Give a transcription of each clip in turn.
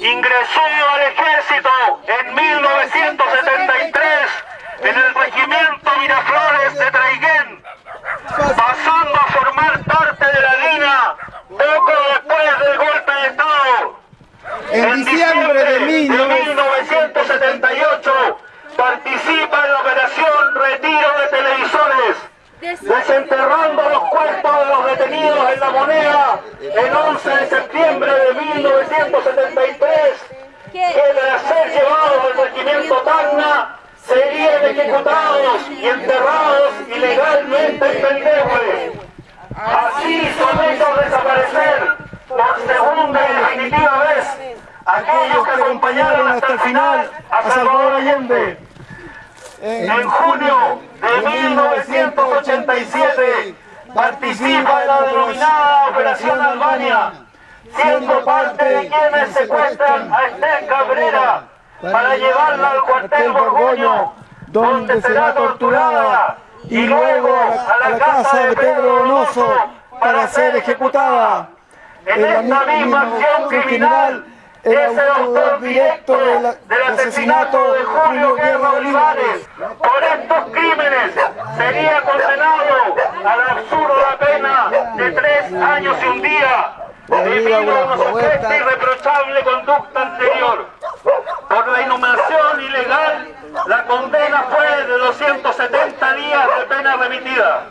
ingresó al ejército en 1973 en el regimiento Miraflores de Traiguén, pasando a formar parte de la línea poco después del golpe de Estado. En diciembre de 1978 participa en la operación Retiro de Televisores, desenterrando los cuerpos de los detenidos en la moneda el 11 de septiembre de 1973, que de ser llevados al regimiento Tacna serían ejecutados y enterrados ilegalmente en Pellegüe. Así son hechos desaparecer por segunda y definitiva vez aquellos que acompañaron hasta el final a Salvador Allende. En junio de 1987 participa en la denominada Operación Albania, siendo parte de quienes secuestran a Esther Cabrera para llevarla al cuartel Borgoño, donde será torturada y luego a la casa de Pedro Donoso para ser ejecutada. En esta misma acción criminal el autor directo del asesinato de Julio Guerra Olivares. Por estos crímenes sería condenado a la absurda pena de tres años y un día debido a su supuesta irreprochable conducta anterior. Por la inhumación ilegal, la condena fue de 270 días de pena remitida.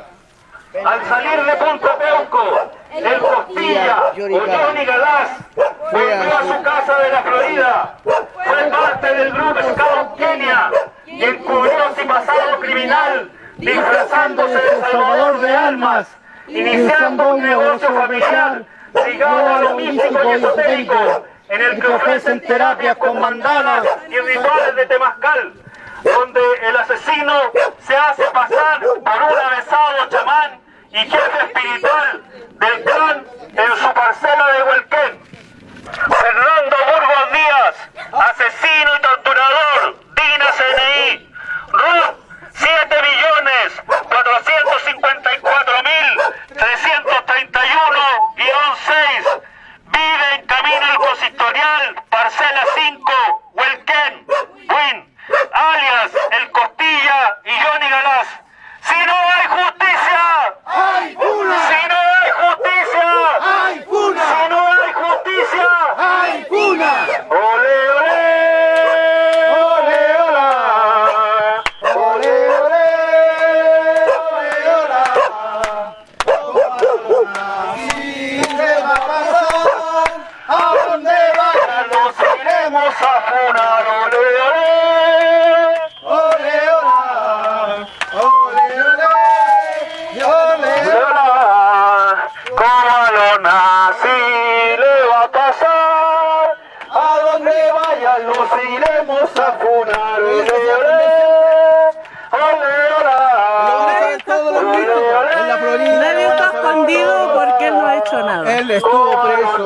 Al salir de Punto Peuco, el Costilla o Johnny Galás volvió a su casa de la Florida. Fue parte del grupo Scout Kenia y encubrió su pasado criminal disfrazándose de salvador de almas, iniciando un negocio familiar ligado a lo místico y esotérico, en el que ofrecen terapias con mandanas y rituales de temazcal, donde el asesino se hace pasar por un avesado chamán y jefe espiritual del clan en su parcela de Huelquén. Fernando Burgos Díaz, asesino y torturador, Dina CNI, RUT 7 millones 454 mil 331 6 vive en camino al consistorial, parcela 5, Huelquén, Win, alias El Costilla y Johnny Galás. Si no hay justicia, ¡Hay una! si no hay justicia, ¡Hay una! si no hay justicia, ¡Hay una! ole, ole, ole, ola. ¡Ole, ole! ¡Ole, hola! Así se va a pasar, ¿a dónde vaya? Nos iremos a funar, ole, ole. ¡Ole, hola! ¡Ole, ole! ¡Ole, Llora, como lo nací le va a pasar. ¿A dónde vaya? Nos iremos a funar. Ole, ole, ole, ole. Nadie está escondido porque él no ha hecho nada. Él estuvo preso.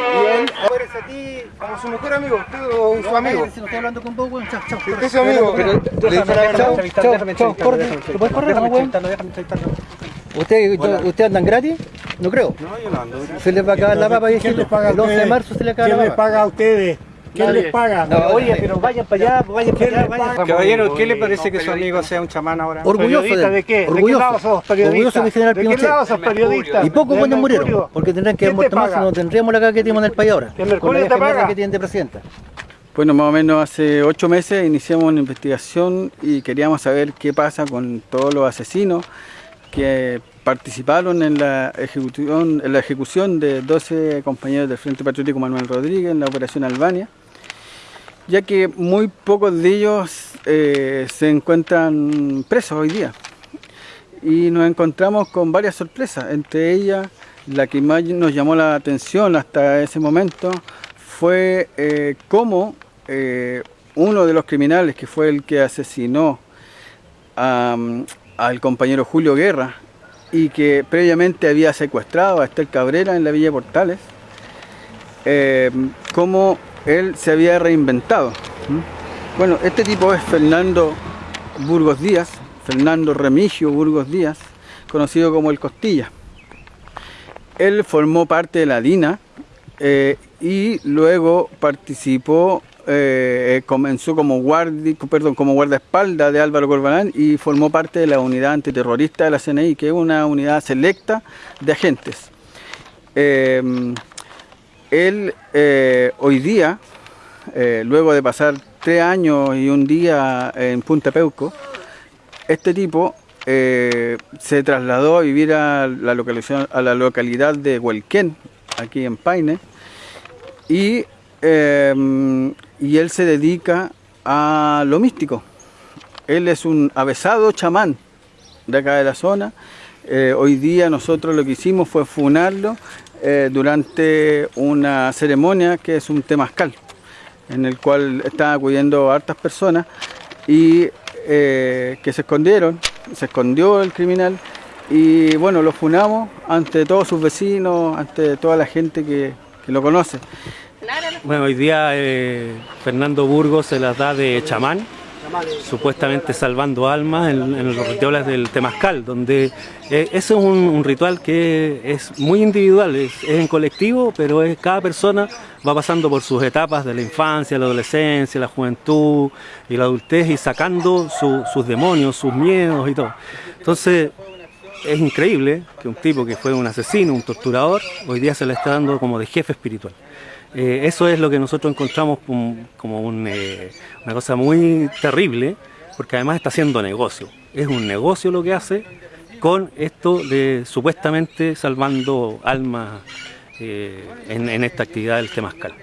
Y él. a ti como su mejor amigo, usted o su amigo. Si no estoy hablando con vos, weón, chao, chao. Usted es su amigo. Déjame, chao, déjame ¿Lo puedes correr, weón? ¿Usted, ¿Usted andan gratis? No creo. No, yo no ando. Se les va a acabar la papa, ¿Quién viejito. les paga a El 11 de marzo se le acaba ¿Quién la les papa. paga a ustedes? ¿Quién les paga? No, Oye, pero vayan para allá, vayan para allá, vayan. Caballero, ¿qué le parece que su amigo sea un chamán ahora? Orgulloso ¿Periodista de, de qué? ¿De qué orgulloso. lado sos Orgulloso de general ¿De qué Pinochet. lado sos periodista? Y pocos ¿De buenos murieron, porque tendrán que haber ¿Quién muerto más, paga? no tendríamos la caga que tenemos en el país ahora. ¿El Mercurio te paga? que tienen de presidenta. Bueno, más o menos hace ocho meses iniciamos una investigación y queríamos saber qué pasa con todos los asesinos que participaron en la ejecución, en la ejecución de 12 compañeros del Frente Patriótico Manuel Rodríguez en la Operación Albania, ya que muy pocos de ellos eh, se encuentran presos hoy día. Y nos encontramos con varias sorpresas, entre ellas la que más nos llamó la atención hasta ese momento fue eh, cómo eh, uno de los criminales, que fue el que asesinó al compañero Julio Guerra y que previamente había secuestrado a Estel Cabrera en la Villa Portales, cómo él se había reinventado. Bueno, este tipo es Fernando Burgos Díaz, Fernando Remigio Burgos Díaz, conocido como el Costilla. él formó parte de la DINA eh, y luego participó, eh, comenzó como, guardi, guardaespaldas de Álvaro Corbalán y formó parte de la unidad antiterrorista de la CNI, que es una unidad selecta de agentes. Eh, él hoy día, luego de pasar tres años y un día en Punta Peuco, este tipo se trasladó a vivir a la, a la localidad de Huelquén, aquí en Paine, y, y él se dedica a lo místico. Él es un avesado chamán de acá de la zona. Eh, hoy día nosotros lo que hicimos fue funarlo eh, durante una ceremonia que es un temazcal, en el cual estaban acudiendo hartas personas y eh, que se escondieron, se escondió el criminal y bueno, lo funamos ante todos sus vecinos, ante toda la gente que, lo conoce. Bueno, hoy día eh, Fernando Burgos se las da de chamán, supuestamente salvando almas en, los rituales del Temazcal, donde eh, ese es un, ritual que es muy individual, es, en colectivo, pero es cada persona va pasando por sus etapas de la infancia, la adolescencia, la juventud y la adultez y sacando sus demonios, sus miedos y todo. Entonces, es increíble que un tipo que fue un asesino, un torturador, hoy día se le está dando como de jefe espiritual. Eh, eso es lo que nosotros encontramos como, eh, una cosa muy terrible, porque además está haciendo negocio. Es un negocio lo que hace con esto de supuestamente salvando almas eh, en, esta actividad del Temascal.